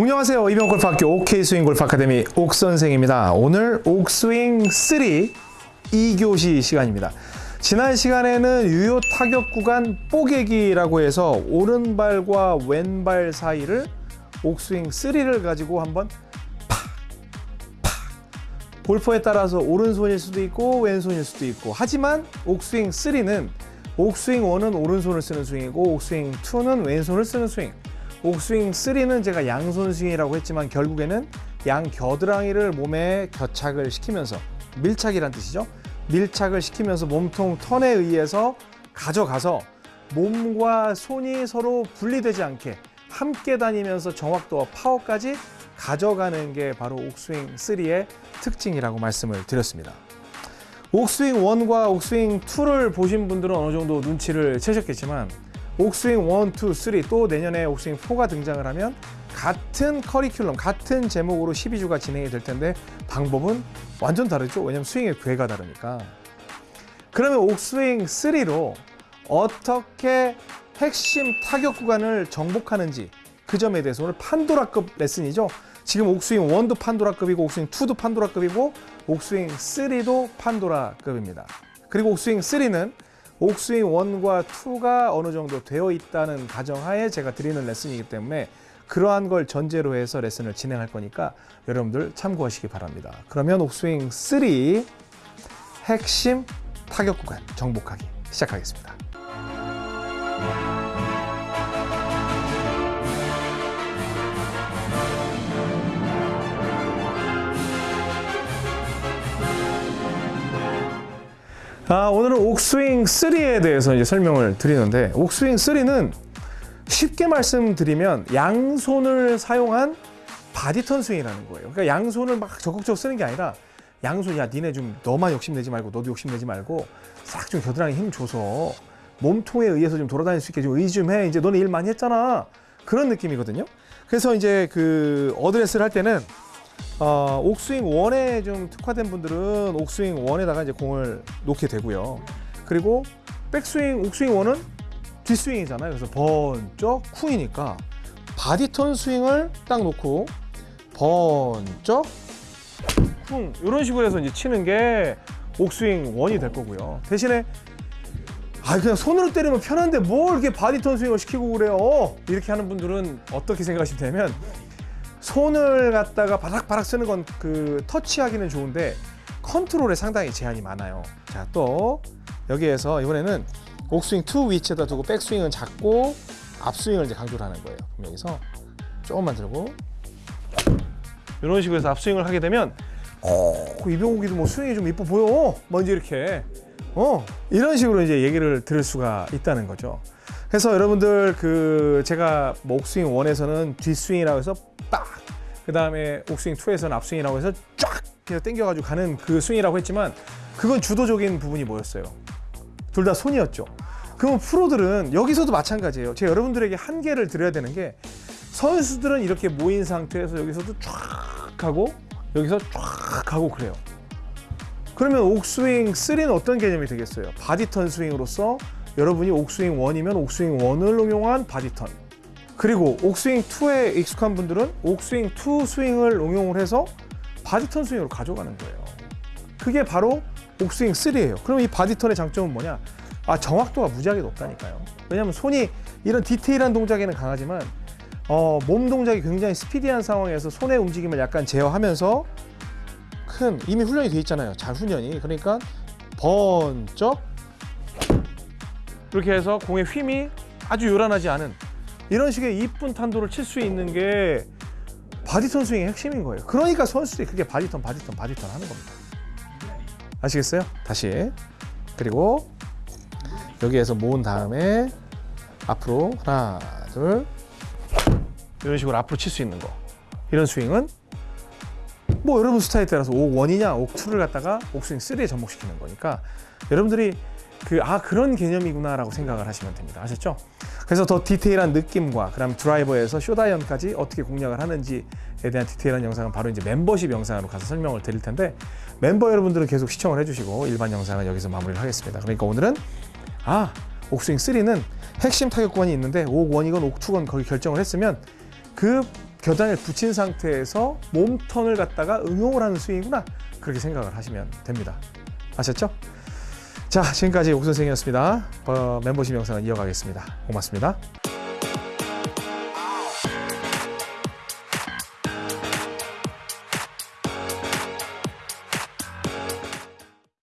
안녕하세요. 이병골프학교 OK스윙 골프 아카데미 옥선생입니다. 오늘 옥스윙 3 2교시 시간입니다. 지난 시간에는 유효 타격 구간 뽀개기라고 해서 오른발과 왼발 사이를 옥스윙 3를 가지고 한번 팍! 팍! 골퍼에 따라서 오른손일 수도 있고 왼손일 수도 있고 하지만 옥스윙 3는 옥스윙 1은 오른손을 쓰는 스윙이고 옥스윙 2는 왼손을 쓰는 스윙 옥스윙 3는 제가 양손 스윙이라고 했지만 결국에는 양 겨드랑이를 몸에 겨착을 시키면서 밀착이란 뜻이죠. 밀착을 시키면서 몸통 턴에 의해서 가져가서 몸과 손이 서로 분리되지 않게 함께 다니면서 정확도와 파워까지 가져가는 게 바로 옥스윙 3의 특징이라고 말씀을 드렸습니다. 옥스윙 1과 옥스윙 2를 보신 분들은 어느 정도 눈치를 채셨겠지만 옥스윙 1, 2, 3또 내년에 옥스윙 4가 등장을 하면 같은 커리큘럼, 같은 제목으로 12주가 진행이 될 텐데 방법은 완전 다르죠. 왜냐하면 스윙의 궤가 다르니까. 그러면 옥스윙 3로 어떻게 핵심 타격 구간을 정복하는지 그 점에 대해서 오늘 판도라급 레슨이죠. 지금 옥스윙 1도 판도라급이고 옥스윙 2도 판도라급이고 옥스윙 3도 판도라급입니다. 그리고 옥스윙 3는 옥스윙 1과 2가 어느 정도 되어 있다는 가정하에 제가 드리는 레슨이기 때문에 그러한 걸 전제로 해서 레슨을 진행할 거니까 여러분들 참고하시기 바랍니다. 그러면 옥스윙 3 핵심 타격 구간 정복하기 시작하겠습니다. 아, 오늘은 옥스윙 3에 대해서 이제 설명을 드리는데 옥스윙 3는 쉽게 말씀드리면 양손을 사용한 body turn 스윙이라는 거예요. 그러니까 양손을 막 적극적으로 쓰는 게 아니라 양손 야 니네 좀 너만 욕심내지 말고 너도 욕심내지 말고 싹 좀 겨드랑이 힘 줘서 몸통에 의해서 좀 돌아다닐 수 있게 좀 의지 좀 해. 이제 너네 일 많이 했잖아. 그런 느낌이거든요. 그래서 이제 그 어드레스를 할 때는 어, 옥스윙 one에 좀 특화된 분들은 옥스윙 one에다가 이제 공을 놓게 되고요. 그리고 백스윙 옥스윙 one은 뒷스윙이잖아요. 그래서 번쩍 쿵이니까 body turn 스윙을 딱 놓고 번쩍 쿵 이런 식으로 해서 이제 치는 게 옥스윙 one이 될 거고요. 대신에 아 그냥 손으로 때리면 편한데 뭘 이렇게 body turn 스윙을 시키고 그래요? 이렇게 하는 분들은 어떻게 생각하시면 되면 손을 갖다가 바락바락 쓰는 건 그 터치하기는 좋은데 컨트롤에 상당히 제한이 많아요. 자, 또 여기에서 이번에는 옥스윙 2 위치에다 두고 백스윙은 작고 앞스윙을 이제 강조를 하는 거예요. 그럼 여기서 조금만 들고 이런 식으로 해서 앞스윙을 하게 되면 어, 이병욱이도 뭐 스윙이 좀 이뻐 보여. 먼저 이렇게 어 이런 식으로 이제 얘기를 들을 수가 있다는 거죠. 그래서 여러분들 그 제가 뭐 옥스윙 1에서는 뒷스윙이라고 해서 빡! 그 다음에 옥스윙 2에서는 앞스윙이라고 해서 쫙! 해서 당겨가지고 가는 그 스윙이라고 했지만 그건 주도적인 부분이 뭐였어요? 둘 다 손이었죠. 그러면 프로들은 여기서도 마찬가지예요. 제가 여러분들에게 한계를 드려야 되는 게 선수들은 이렇게 모인 상태에서 여기서도 쫙 하고 여기서 쫙 하고 그래요. 그러면 옥스윙 3는 어떤 개념이 되겠어요? body turn 스윙으로서 여러분이 옥스윙 1이면 옥스윙 1을 응용한 body turn 그리고 옥스윙 2에 익숙한 분들은 옥스윙 2 스윙을 응용을 해서 body turn 스윙으로 가져가는 거예요. 그게 바로 옥스윙 3예요. 그럼 이 body turn의 장점은 뭐냐? 아 정확도가 무지하게 높다니까요. 왜냐하면 손이 이런 디테일한 동작에는 강하지만 어, 몸 동작이 굉장히 스피디한 상황에서 손의 움직임을 약간 제어하면서 큰 이미 훈련이 돼 있잖아요. 잘 훈련이. 그러니까 번쩍 이렇게 해서 공의 힘이 아주 요란하지 않은 이런 식의 이쁜 탄도를 칠 수 있는 게 body turn 스윙의 핵심인 거예요. 그러니까 선수들이 그게 body turn, body turn, body turn 하는 겁니다. 아시겠어요? 다시. 그리고 여기에서 모은 다음에 앞으로 하나, 둘 이런 식으로 앞으로 칠 수 있는 거. 이런 스윙은 뭐 여러분 스타일에 따라서 옥 1이냐 옥 2를 갖다가 옥스윙 3에 접목시키는 거니까 여러분들이 그 아 그런 개념이구나라고 생각을 하시면 됩니다. 아셨죠? 그래서 더 디테일한 느낌과 그다음 드라이버에서 쇼다이언까지 어떻게 공략을 하는지에 대한 디테일한 영상은 바로 이제 멤버십 영상으로 가서 설명을 드릴 텐데 멤버 여러분들은 계속 시청을 해주시고 일반 영상은 여기서 마무리를 하겠습니다. 그러니까 오늘은 아 옥스윙 3는 핵심 타격 구간이 있는데 옥 1이건 옥 2건 거기 결정을 했으면 그 겨단을 붙인 상태에서 몸턴을 갖다가 응용을 하는 스윙이구나 그렇게 생각을 하시면 됩니다. 아셨죠? 자 지금까지 옥 선생이었습니다. 어, 멤버십 영상은 이어가겠습니다. 고맙습니다.